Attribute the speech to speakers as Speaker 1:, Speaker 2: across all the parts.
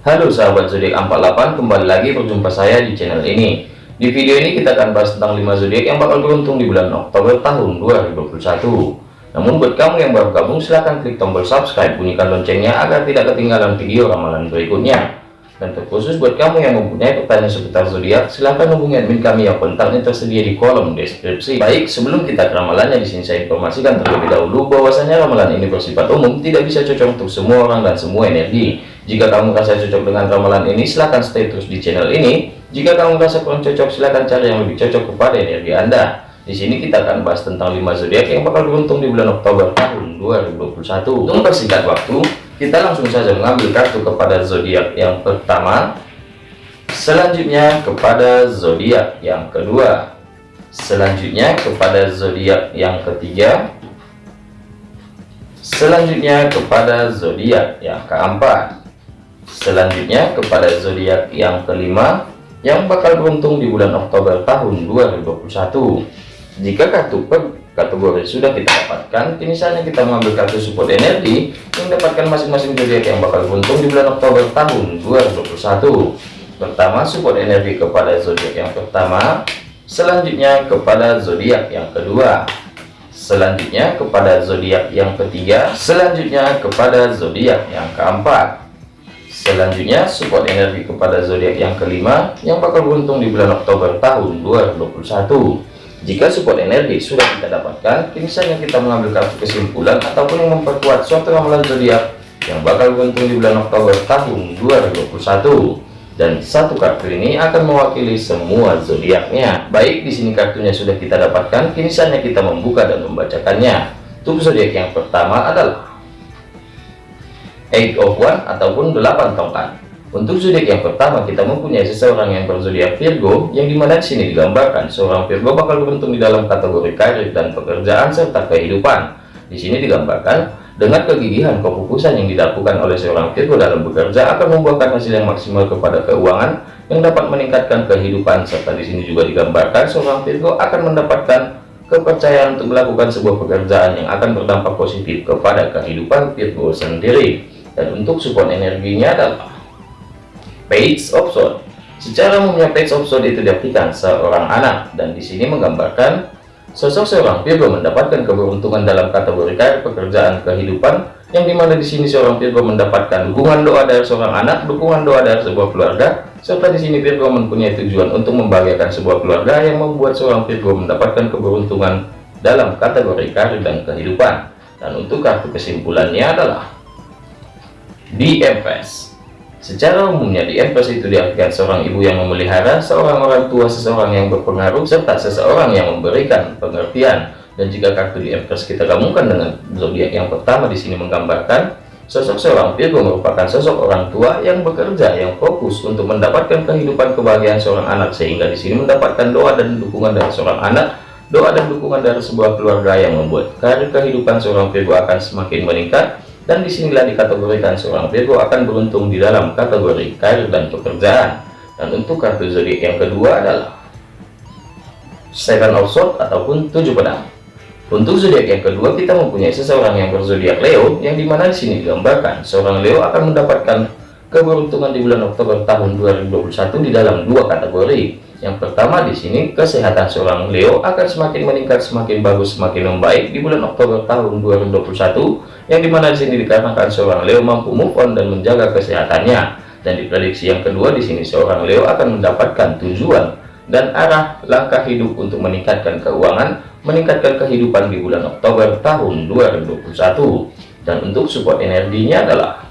Speaker 1: Halo sahabat zodiak 48 kembali lagi berjumpa saya di channel ini. Di video ini kita akan bahas tentang 5 zodiak yang bakal beruntung di bulan Oktober tahun 2021 namun buat kamu yang baru gabung silahkan klik tombol subscribe bunyikan loncengnya agar tidak ketinggalan video ramalan berikutnya. Dan terkhusus buat kamu yang mempunyai pertanyaan seputar zodiak silahkan hubungi admin kami yang kontaknya tersedia di kolom deskripsi. Baik sebelum kita ke ramalannya di sini saya informasikan terlebih dahulu bahwasanya ramalan ini bersifat umum tidak bisa cocok untuk semua orang dan semua energi jika kamu merasa cocok dengan ramalan ini silahkan stay terus di channel ini. Jika kamu merasa kurang cocok silahkan cari yang lebih cocok kepada energi anda. Di sini kita akan bahas tentang 5 zodiak yang bakal beruntung di bulan Oktober tahun 2021 untuk mempersingkat waktu kita langsung saja mengambil kartu kepada zodiak yang pertama. Selanjutnya kepada zodiak yang kedua. Selanjutnya kepada zodiak yang ketiga. Selanjutnya kepada zodiak yang keempat selanjutnya kepada zodiak yang kelima yang bakal beruntung di bulan Oktober tahun 2021 jika kartu per kategori sudah kita dapatkan kini saatnya kita mengambil kartu support energi yang mendapatkan masing-masing zodiak yang bakal beruntung di bulan Oktober tahun 2021 pertama support energi kepada zodiak yang pertama. Selanjutnya kepada zodiak yang kedua. Selanjutnya kepada zodiak yang ketiga. Selanjutnya kepada zodiak yang keempat selanjutnya support energi kepada zodiak yang kelima yang bakal beruntung di bulan Oktober tahun 2021 jika support energi sudah kita dapatkan, kini saatnya kita mengambil kartu kesimpulan ataupun yang memperkuat suatu ramalan zodiak yang bakal beruntung di bulan Oktober tahun 2021. Dan satu kartu ini akan mewakili semua zodiaknya. Baik, di sini kartunya sudah kita dapatkan, kini saatnya kita membuka dan membacakannya. Untuk zodiak yang pertama adalah Eight of One ataupun 8 tongkat. Untuk zodiak yang pertama kita mempunyai seseorang yang berzodiak Virgo yang di mana di sini digambarkan seorang Virgo bakal beruntung di dalam kategori karir dan pekerjaan serta kehidupan. Di sini digambarkan dengan kegigihan kefokusan yang dilakukan oleh seorang Virgo dalam bekerja akan membuahkan hasil yang maksimal kepada keuangan yang dapat meningkatkan kehidupan serta di sini juga digambarkan seorang Virgo akan mendapatkan kepercayaan untuk melakukan sebuah pekerjaan yang akan berdampak positif kepada kehidupan Virgo sendiri. Dan untuk support energinya adalah page of sword. Secara umumnya page of sword itu diartikan seorang anak. Dan di sini menggambarkan sosok seorang Virgo mendapatkan keberuntungan dalam kategori karir pekerjaan kehidupan yang di mana di sini seorang Virgo mendapatkan dukungan doa dari seorang anak dukungan doa dari sebuah keluarga serta di sini Virgo mempunyai tujuan untuk membahagiakan sebuah keluarga yang membuat seorang Virgo mendapatkan keberuntungan dalam kategori karir dan kehidupan. Dan untuk kartu kesimpulannya adalah di Empress Secara umumnya di Empress itu diartikan seorang ibu yang memelihara, seorang orang tua, seseorang yang berpengaruh, serta seseorang yang memberikan pengertian. Dan jika kartu di Empress kita gabungkan dengan zodiak yang pertama di sini menggambarkan sosok seorang Virgo merupakan sosok orang tua yang bekerja, yang fokus untuk mendapatkan kehidupan kebahagiaan seorang anak sehingga di sini mendapatkan doa dan dukungan dari seorang anak, doa dan dukungan dari sebuah keluarga yang membuat karir kehidupan seorang Virgo akan semakin meningkat dan di sinilah dikategorikan seorang Virgo akan beruntung di dalam kategori karir dan pekerjaan. Dan untuk kartu zodiak yang kedua adalah Seven of Swords ataupun tujuh pedang. Untuk zodiak yang kedua kita mempunyai seseorang yang berzodiak Leo yang di mana di sini digambarkan seorang Leo akan mendapatkan keberuntungan di bulan Oktober tahun 2021 di dalam dua kategori. Yang pertama di sini kesehatan seorang Leo akan semakin meningkat, semakin bagus, semakin membaik di bulan Oktober tahun 2021, yang di mana di sini dikarenakan seorang Leo mampu move on dan menjaga kesehatannya. Dan di prediksi yang kedua di sini seorang Leo akan mendapatkan tujuan dan arah langkah hidup untuk meningkatkan keuangan, meningkatkan kehidupan di bulan Oktober tahun 2021. Dan untuk support energinya adalah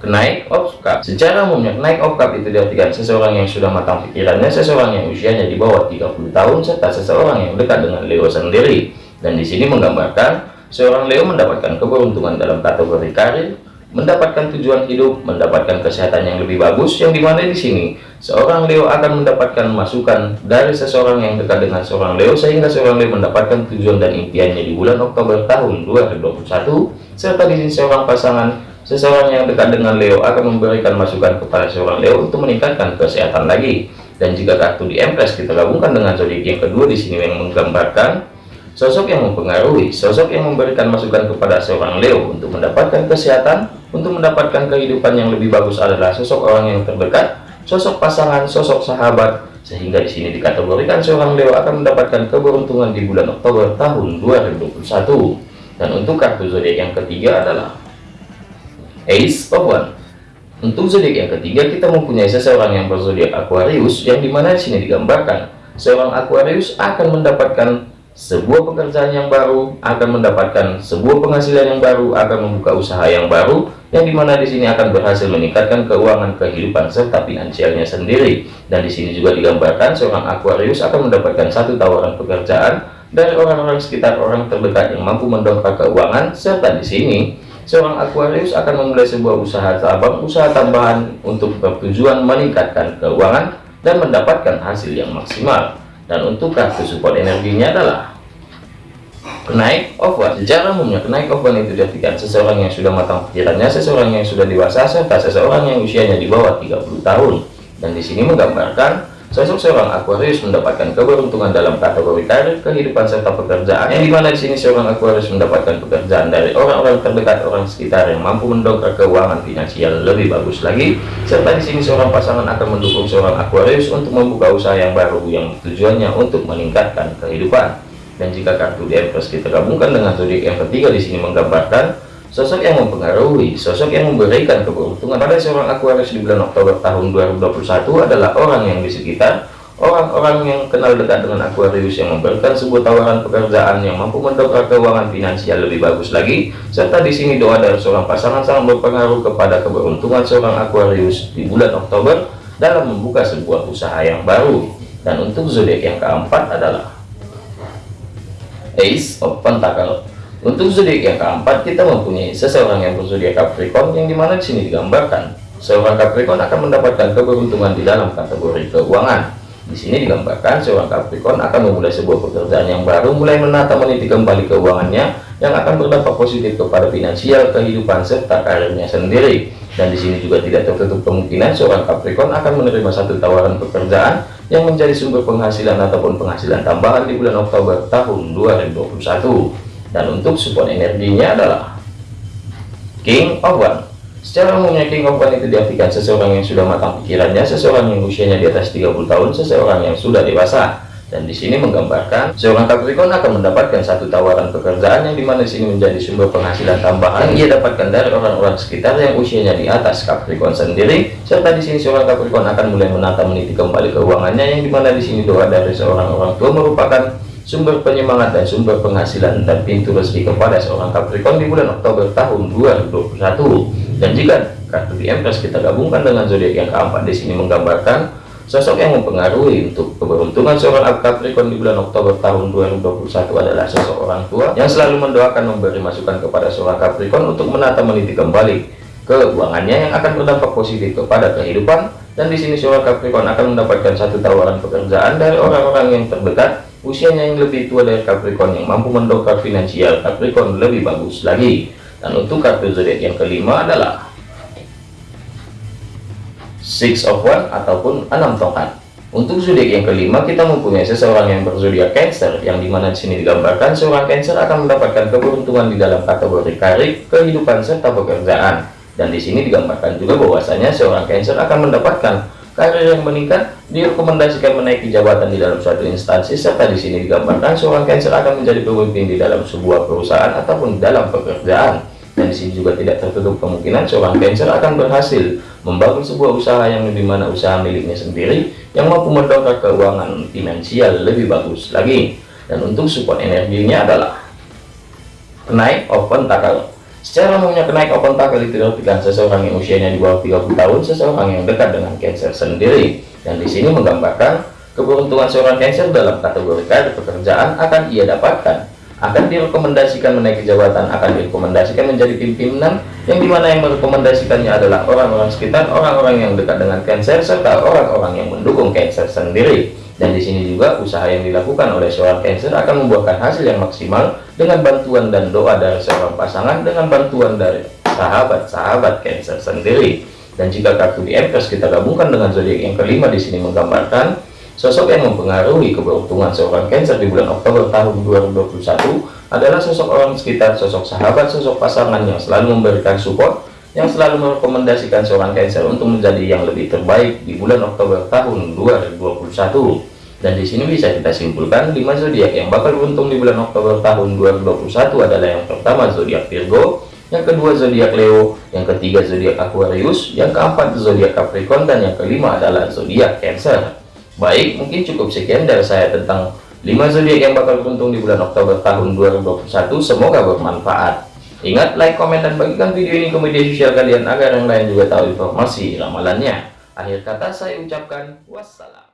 Speaker 1: Kenaik of cup secara umumnya kenaik of cup itu diartikan seseorang yang sudah matang pikirannya seseorang yang usianya di bawah 30 tahun serta seseorang yang dekat dengan Leo sendiri dan di sini menggambarkan seorang Leo mendapatkan keberuntungan dalam kategori karir mendapatkan tujuan hidup mendapatkan kesehatan yang lebih bagus yang di mana di sini seorang Leo akan mendapatkan masukan dari seseorang yang dekat dengan seorang Leo sehingga seorang Leo mendapatkan tujuan dan impiannya di bulan Oktober tahun 2021 serta di sini seorang pasangan Seseorang yang dekat dengan Leo akan memberikan masukan kepada seorang Leo untuk meningkatkan kesehatan lagi. Dan jika kartu di Empress kita gabungkan dengan zodiak yang kedua di sini yang menggambarkan sosok yang mempengaruhi, sosok yang memberikan masukan kepada seorang Leo untuk mendapatkan kesehatan, untuk mendapatkan kehidupan yang lebih bagus adalah sosok orang yang terdekat, sosok pasangan, sosok sahabat, sehingga di sini dikategorikan seorang Leo akan mendapatkan keberuntungan di bulan Oktober tahun 2021. Dan untuk kartu zodiak yang ketiga adalah Ace of One. Untuk zodiak yang ketiga kita mempunyai seseorang yang berzodiak Aquarius yang di mana di sini digambarkan seorang Aquarius akan mendapatkan sebuah pekerjaan yang baru akan mendapatkan sebuah penghasilan yang baru akan membuka usaha yang baru yang di mana di sini akan berhasil meningkatkan keuangan kehidupan serta finansialnya sendiri. Dan di sini juga digambarkan seorang Aquarius akan mendapatkan satu tawaran pekerjaan dari orang-orang sekitar orang terdekat yang mampu mendongkrak keuangan serta di sini seorang Aquarius akan memulai sebuah usaha cabang usaha tambahan untuk bertujuan meningkatkan keuangan dan mendapatkan hasil yang maksimal dan untuk kartu support energinya adalah kenaik one secara umumnya kenaik one itu diartikan. Seseorang yang sudah matang pikirannya seseorang yang sudah dewasa serta seseorang yang usianya di bawah 30 tahun. Dan di sini menggambarkan sosok seorang Aquarius mendapatkan keberuntungan dalam kategori karir kehidupan serta pekerjaan. Yang di mana di sini seorang Aquarius mendapatkan pekerjaan dari orang-orang terdekat orang sekitar yang mampu mendongkrak keuangan finansial lebih bagus lagi. Serta di sini seorang pasangan akan mendukung seorang Aquarius untuk membuka usaha yang baru yang tujuannya untuk meningkatkan kehidupan. Dan jika kartu di plus kita gabungkan dengan zodiak yang ketiga di sini menggambarkan sosok yang mempengaruhi, sosok yang memberikan keberuntungan pada seorang Aquarius di bulan Oktober tahun 2021 adalah orang yang di sekitar orang-orang yang kenal dekat dengan Aquarius yang memberikan sebuah tawaran pekerjaan yang mampu mendongkrak keuangan finansial lebih bagus lagi serta di sini doa dari seorang pasangan sangat berpengaruh kepada keberuntungan seorang Aquarius di bulan Oktober dalam membuka sebuah usaha yang baru dan untuk zodiak yang keempat adalah Ace of Pentacle. Untuk zodiak yang keempat kita mempunyai seseorang yang berzodiak Capricorn yang di mana di sini digambarkan seorang Capricorn akan mendapatkan keberuntungan di dalam kategori keuangan. Di sini digambarkan seorang Capricorn akan memulai sebuah pekerjaan yang baru, mulai menata meniti kembali keuangannya yang akan berdampak positif kepada finansial, kehidupan serta karirnya sendiri. Dan di sini juga tidak tertutup kemungkinan seorang Capricorn akan menerima satu tawaran pekerjaan yang menjadi sumber penghasilan ataupun penghasilan tambahan di bulan Oktober tahun 2021 dan untuk support energinya adalah King of One. Secara umumnya King of One itu diartikan seseorang yang sudah matang pikirannya seseorang yang usianya di atas 30 tahun seseorang yang sudah dewasa. Dan di sini menggambarkan seorang Capricorn akan mendapatkan satu tawaran pekerjaan yang di mana di sini menjadi sumber penghasilan tambahan ia dapatkan dari orang-orang sekitar yang usianya di atas Capricorn sendiri. Serta di sini seorang Capricorn akan mulai menata meniti kembali keuangannya yang di mana di sini doa dari seorang orang tua merupakan sumber penyemangat dan sumber penghasilan dan pintu rezeki kepada seorang Capricorn di bulan Oktober tahun 2021 dan jika kartu di Empress kita gabungkan dengan zodiak yang keempat di sini menggambarkan Sosok yang mempengaruhi untuk keberuntungan seorang Capricorn di bulan Oktober tahun 2021 adalah sosok orang tua yang selalu mendoakan memberi masukan kepada seorang Capricorn untuk menata meniti kembali keuangannya yang akan berdampak positif kepada kehidupan. Dan di sini seorang Capricorn akan mendapatkan satu tawaran pekerjaan dari orang-orang yang terdekat usianya yang lebih tua dari Capricorn yang mampu mendongkrak finansial Capricorn lebih bagus lagi. Dan untuk kartu zodiak yang kelima adalah six of one ataupun enam tongkat. Untuk zodiak yang kelima kita mempunyai seseorang yang berzodiak Cancer yang di mana di sini digambarkan seorang Cancer akan mendapatkan keberuntungan di dalam kategori karir kehidupan serta pekerjaan. Dan di sini digambarkan juga bahwasanya seorang Cancer akan mendapatkan karir yang meningkat direkomendasikan menaiki jabatan di dalam suatu instansi serta di sini digambarkan seorang Cancer akan menjadi pemimpin di dalam sebuah perusahaan ataupun dalam pekerjaan. Dan di sini juga tidak tertutup kemungkinan seorang Cancer akan berhasil membangun sebuah usaha yang lebih mana usaha miliknya sendiri yang mampu mendongkrak keuangan finansial lebih bagus lagi. Dan untuk support energinya adalah kenaik open tackle secara umumnya kenaik open tackle itu diartikan seseorang yang usianya di bawah 30 tahun seseorang yang dekat dengan Cancer sendiri. Dan di sini menggambarkan keberuntungan seorang Cancer dalam kategori karir pekerjaan akan ia dapatkan. Akan direkomendasikan menaiki jabatan akan direkomendasikan menjadi pimpinan yang di mana yang merekomendasikannya adalah orang-orang sekitar orang-orang yang dekat dengan Cancer serta orang-orang yang mendukung Cancer sendiri dan di sini juga usaha yang dilakukan oleh seorang Cancer akan membuahkan hasil yang maksimal dengan bantuan dan doa dari seorang pasangan dengan bantuan dari sahabat-sahabat Cancer sendiri. Dan jika kartu di Empress kita gabungkan dengan zodiak yang kelima di sini menggambarkan Sosok yang mempengaruhi keberuntungan seorang Cancer di bulan Oktober tahun 2021 adalah sosok orang sekitar, sosok sahabat, sosok pasangan yang selalu memberikan support, yang selalu merekomendasikan seorang Cancer untuk menjadi yang lebih terbaik di bulan Oktober tahun 2021. Dan di sini bisa kita simpulkan 5 zodiak yang bakal beruntung di bulan Oktober tahun 2021 adalah yang pertama zodiak Virgo, yang kedua zodiak Leo, yang ketiga zodiak Aquarius, yang keempat zodiak Capricorn dan yang kelima adalah zodiak Cancer. Baik, mungkin cukup sekian dari saya tentang 5 zodiak yang bakal beruntung di bulan Oktober tahun 2021. Semoga bermanfaat. Ingat, like, komen, dan bagikan video ini ke media sosial kalian agar yang lain juga tahu informasi ramalannya. Akhir kata saya ucapkan wassalam.